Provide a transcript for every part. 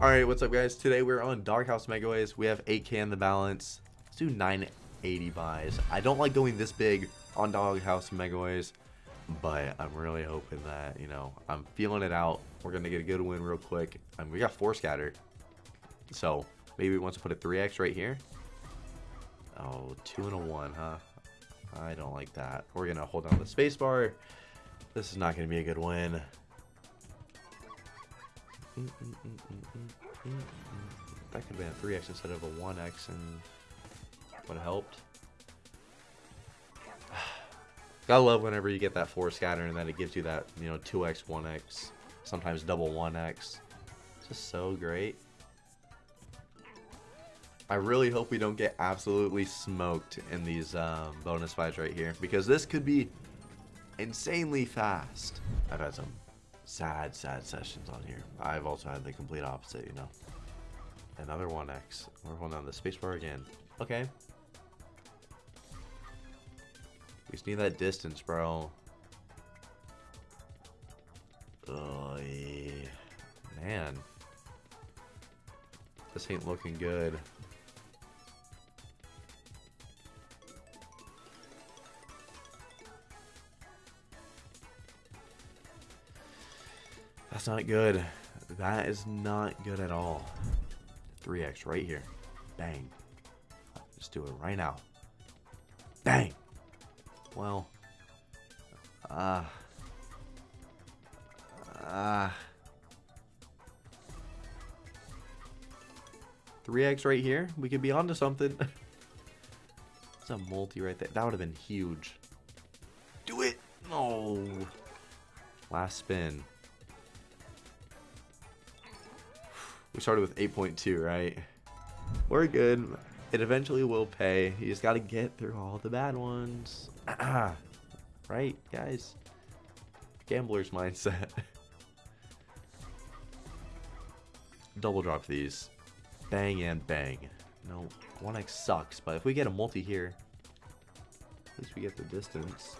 Alright, what's up guys? Today we're on Doghouse Megaways. We have 8k in the balance. Let's do 980 buys. I don't like going this big on Doghouse Megaways, but I'm really hoping that, you know, I'm feeling it out. We're going to get a good win real quick. And we got 4 scatter. So, maybe we want to put a 3x right here. Oh, two and a 1, huh? I don't like that. We're going to hold down the spacebar. This is not going to be a good win. Mm, mm, mm, that could have been a 3x instead of a 1x and would have helped. Gotta love whenever you get that 4 scatter and then it gives you that, you know, 2x, 1x, sometimes double 1x. It's just so great. I really hope we don't get absolutely smoked in these um, bonus fights right here because this could be insanely fast. I've had some sad, sad sessions on here. I've also had the complete opposite, you know. Another 1x. We're holding down the spacebar again. Okay. We just need that distance, bro. Oh. Man. This ain't looking good. That's not good. That is not good at all. 3x right here. Bang. Just do it right now. Bang. Well. Ah. Uh, ah. Uh, 3x right here. We could be onto something. It's a multi right there. That would have been huge. Do it. Oh. Last spin. We started with 8.2, right? We're good. It eventually will pay. You just got to get through all the bad ones. right, guys? Gambler's mindset. Double drop these. Bang and bang. No, 1x sucks, but if we get a multi here, at least we get the distance.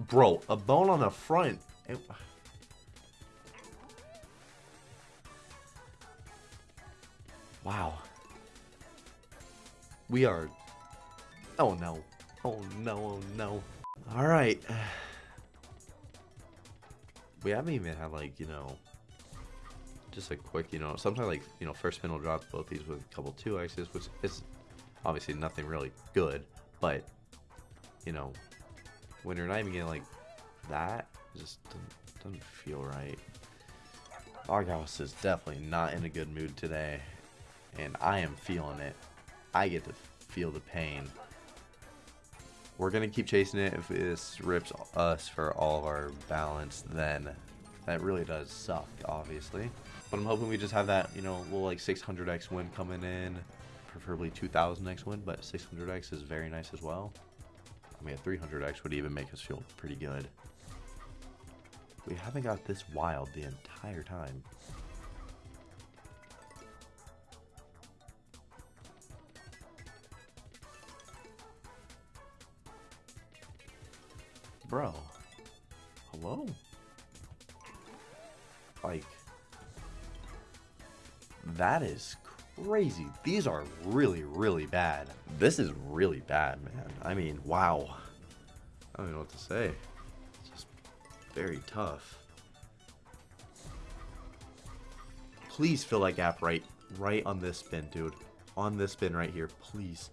Bro, a bone on the front. It, Wow. We are... Oh no. Oh no, oh no. Alright. We haven't even had like, you know, just a quick, you know, sometimes like, you know, first spin will drop both these with a couple 2x's, which is obviously nothing really good, but, you know, when you're not even getting like that, just doesn't, doesn't feel right. Doghouse is definitely not in a good mood today and I am feeling it. I get to feel the pain. We're going to keep chasing it. If this rips us for all of our balance, then that really does suck, obviously. But I'm hoping we just have that, you know, little like 600x win coming in. Preferably 2000x win, but 600x is very nice as well. I mean, a 300x would even make us feel pretty good. We haven't got this wild the entire time. Bro. Hello? Like, that is crazy. These are really, really bad. This is really bad, man. I mean, wow. I don't even know what to say. It's just very tough. Please fill that gap right, right on this spin, dude. On this spin right here, please.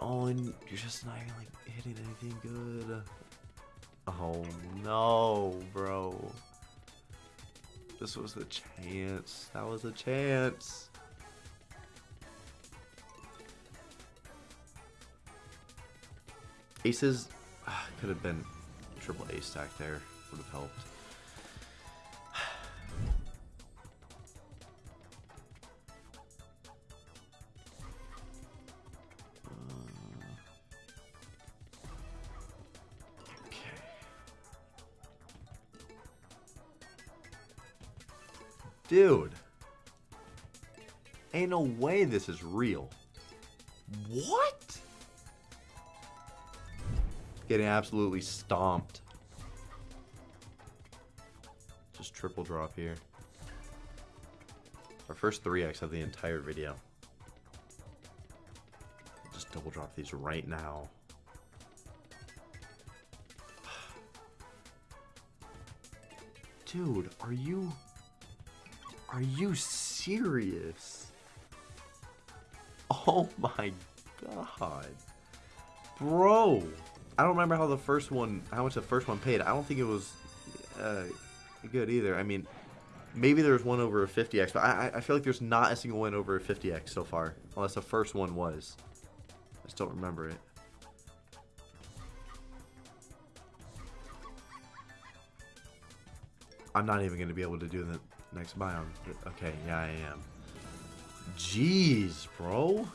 Oh, and you're just not even like hitting anything good. Oh no, bro. This was the chance. That was a chance. Aces ah, could have been triple ace stack there. Would have helped. Dude. Ain't no way this is real. What? Getting absolutely stomped. just triple drop here. Our first 3x of the entire video. Just double drop these right now. Dude, are you... Are you serious? Oh my god. Bro! I don't remember how the first one, how much the first one paid. I don't think it was uh, good either. I mean, maybe there was one over a 50x, but I, I feel like there's not a single one over a 50x so far. Unless the first one was. I just don't remember it. I'm not even going to be able to do the next biome. Okay, yeah, I am. Jeez, bro.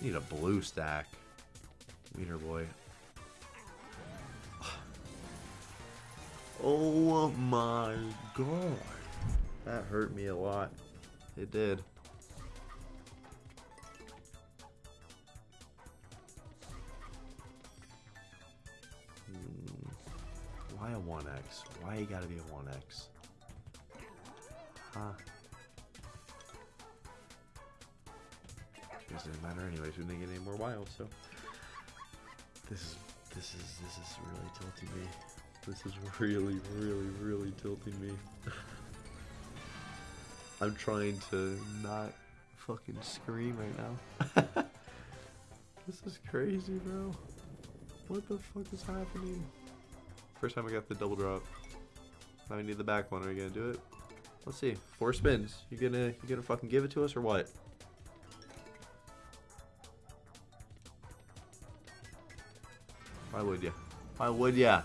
Need a blue stack. Wiener boy. Oh my god. That hurt me a lot. It did. Why a 1x? Why you gotta be a 1x? Huh? It doesn't matter anyways. We didn't get any more wild, so this is this is this is really tilting me. This is really, really, really tilting me. I'm trying to not fucking scream right now. this is crazy, bro. What the fuck is happening? First time I got the double drop. Now I need the back one. Are you gonna do it? Let's see. Four spins. You gonna you gonna fucking give it to us or what? Why would ya? Why would ya?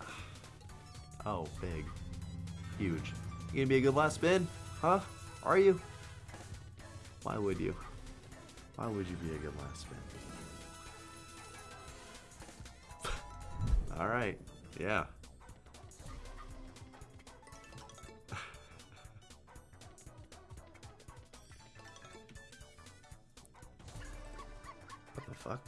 Oh, big. Huge. You gonna be a good last spin? Huh? Are you? Why would you? Why would you be a good last spin? Alright. Yeah. what the fuck?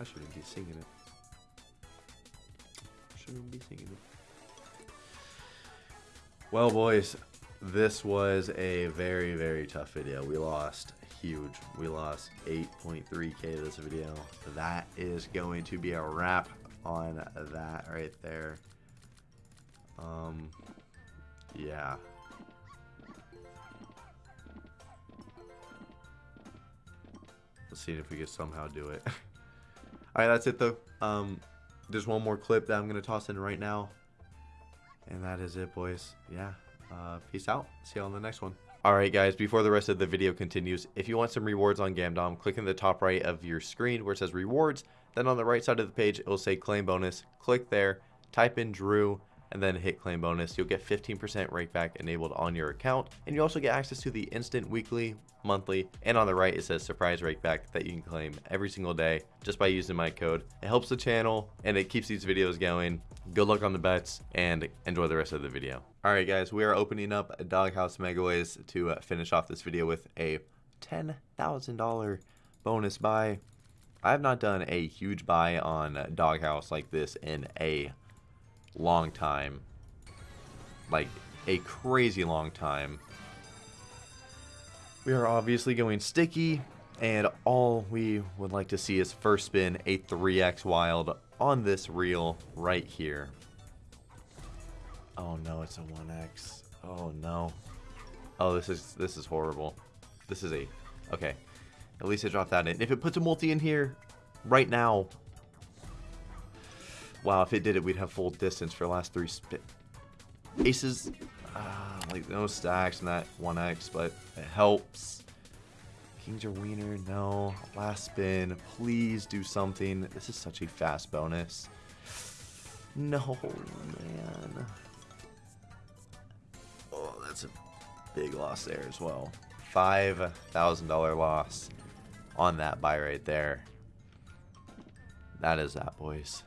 I shouldn't be singing it. Shouldn't be singing it. Well, boys, this was a very, very tough video. We lost huge. We lost 8.3k to this video. That is going to be a wrap on that right there. Um, yeah. Let's see if we can somehow do it. Alright, that's it though. Um, there's one more clip that I'm to toss in right now. And that is it, boys. Yeah. Uh, peace out. See you on the next one. Alright guys, before the rest of the video continues, if you want some rewards on Gamdom, click in the top right of your screen where it says rewards. Then on the right side of the page, it will say claim bonus. Click there, type in Drew, and then hit claim bonus. You'll get 15% rakeback enabled on your account. And you also get access to the instant weekly, monthly, and on the right it says surprise rakeback that you can claim every single day just by using my code. It helps the channel and it keeps these videos going. Good luck on the bets and enjoy the rest of the video. Alright guys, we are opening up Doghouse Megaways to uh, finish off this video with a $10,000 bonus buy. I have not done a huge buy on Doghouse like this in a long time. Like, a crazy long time. We are obviously going sticky, and all we would like to see is first spin a 3x wild on this reel right here. Oh no, it's a 1x. Oh no. Oh, this is this is horrible. This is a okay. At least I dropped that in. If it puts a multi in here right now, Wow, if it did it, we'd have full distance for the last three spit. Aces, uh, like no stacks in that 1x, but it helps. Kings or Wiener, no. Last spin, please do something. This is such a fast bonus. No, man. That's a big loss there as well. $5,000 loss on that buy right there. That is that, boys.